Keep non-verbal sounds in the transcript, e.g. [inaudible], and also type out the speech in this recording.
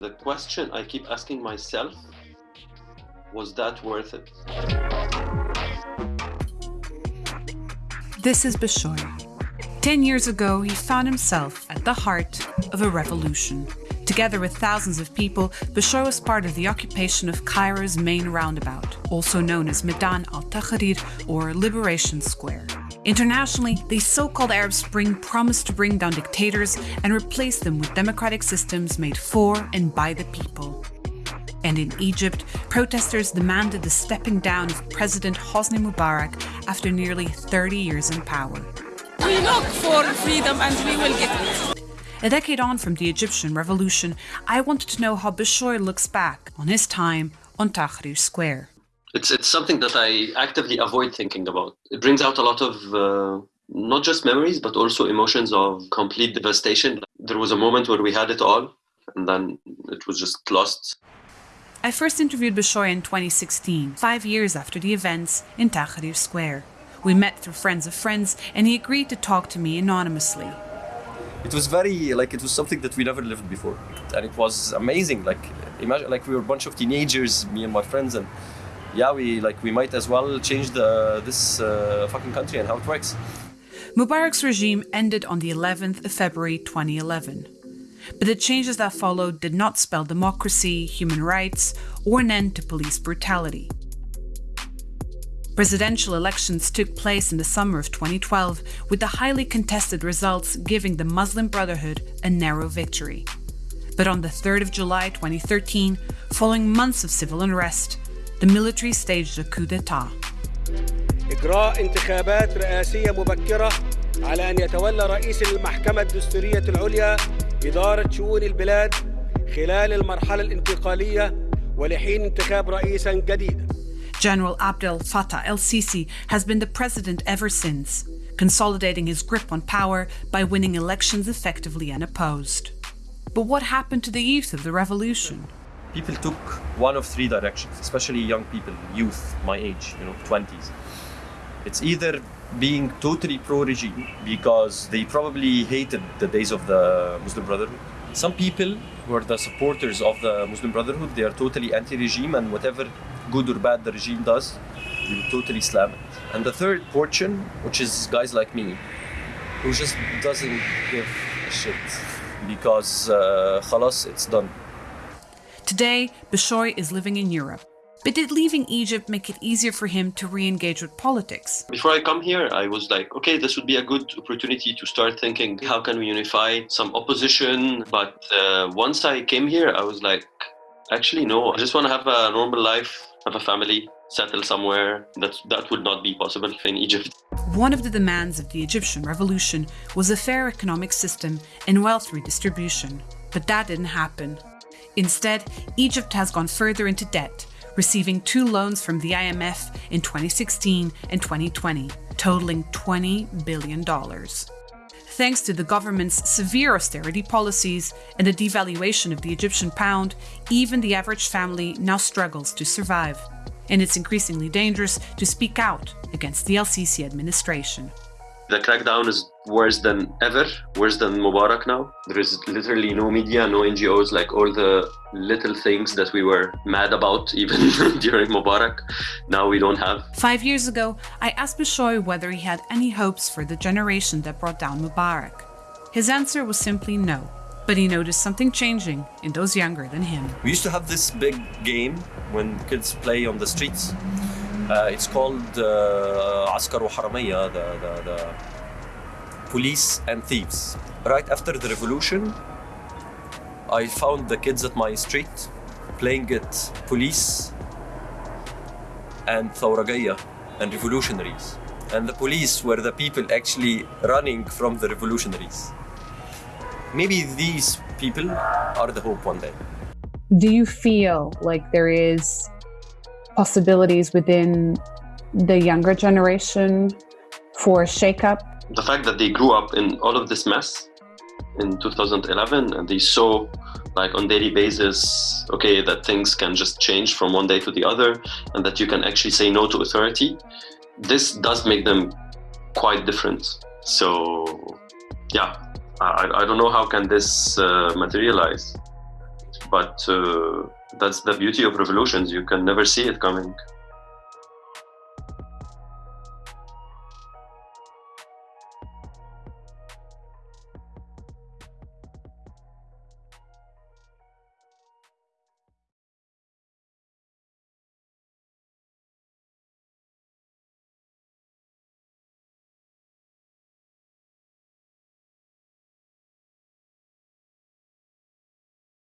The question I keep asking myself was that worth it? This is Bishoy. Ten years ago, he found himself at the heart of a revolution. Together with thousands of people, Bishoy was part of the occupation of Cairo's main roundabout, also known as Medan al Tahrir or Liberation Square. Internationally, the so-called Arab Spring promised to bring down dictators and replace them with democratic systems made for and by the people. And in Egypt, protesters demanded the stepping down of President Hosni Mubarak after nearly 30 years in power. We look for freedom and we will get it. A decade on from the Egyptian revolution, I wanted to know how Bishoy looks back on his time on Tahrir Square. It's, it's something that I actively avoid thinking about. It brings out a lot of uh, not just memories, but also emotions of complete devastation. There was a moment where we had it all, and then it was just lost. I first interviewed Bishoy in 2016, five years after the events in Tahrir Square. We met through friends of friends, and he agreed to talk to me anonymously. It was very like it was something that we never lived before, and it was amazing. Like imagine like we were a bunch of teenagers, me and my friends, and yeah, we like we might as well change the this uh, fucking country and how it works. Mubarak's regime ended on the 11th of February 2011. But the changes that followed did not spell democracy, human rights, or an end to police brutality. Presidential elections took place in the summer of 2012, with the highly contested results giving the Muslim Brotherhood a narrow victory. But on the 3rd of July 2013, following months of civil unrest, the military staged a coup d'etat. إجراء انتخابات رئاسية مبكرة على أن يتولى رئيس المحكمة الدستورية العليا إدارة شؤون البلاد خلال المرحلة الانتقالية ولحين انتخاب رئيسا جديدا. General Abdel Fattah el Sisi has been the president ever since, consolidating his grip on power by winning elections effectively unopposed. But what happened to the youth of the revolution? People took one of three directions, especially young people, youth, my age, you know, 20s. It's either being totally pro-regime because they probably hated the days of the Muslim Brotherhood. Some people who are the supporters of the Muslim Brotherhood, they are totally anti-regime and whatever good or bad the regime does, will totally slam it. And the third portion, which is guys like me, who just doesn't give a shit because uh, it's done. Today, Bishoy is living in Europe. But did leaving Egypt make it easier for him to re-engage with politics? Before I come here, I was like, okay, this would be a good opportunity to start thinking, how can we unify some opposition? But uh, once I came here, I was like, actually, no, I just want to have a normal life, have a family, settle somewhere. That, that would not be possible in Egypt. One of the demands of the Egyptian revolution was a fair economic system and wealth redistribution. But that didn't happen. Instead, Egypt has gone further into debt, receiving two loans from the IMF in 2016 and 2020, totaling $20 billion. Thanks to the government's severe austerity policies and the devaluation of the Egyptian pound, even the average family now struggles to survive. And it's increasingly dangerous to speak out against the el-Sisi administration. The crackdown is worse than ever, worse than Mubarak now. There is literally no media, no NGOs, like all the little things that we were mad about [laughs] even [laughs] during Mubarak, now we don't have. Five years ago, I asked Bishoy whether he had any hopes for the generation that brought down Mubarak. His answer was simply no, but he noticed something changing in those younger than him. We used to have this big game when kids play on the streets. Uh, it's called uh, Askar Haramiya, the, the, the police and thieves. Right after the revolution, I found the kids at my street playing it police and Thawragaya and revolutionaries. And the police were the people actually running from the revolutionaries. Maybe these people are the hope one day. Do you feel like there is possibilities within the younger generation for shakeup? The fact that they grew up in all of this mess in 2011 and they saw like on daily basis okay that things can just change from one day to the other and that you can actually say no to authority this does make them quite different so yeah i, I don't know how can this uh, materialize but uh, that's the beauty of revolutions. You can never see it coming.